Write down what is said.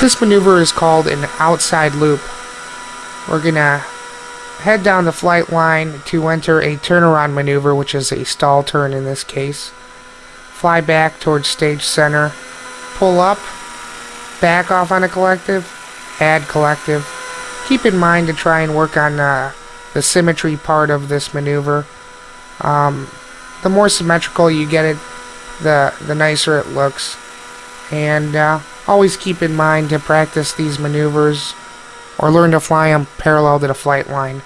This maneuver is called an outside loop. We're gonna head down the flight line to enter a turnaround maneuver, which is a stall turn in this case. Fly back towards stage center, pull up, back off on a collective, add collective. Keep in mind to try and work on uh, the symmetry part of this maneuver. Um, the more symmetrical you get it, the, the nicer it looks. And uh, always keep in mind to practice these maneuvers or learn to fly them parallel to the flight line.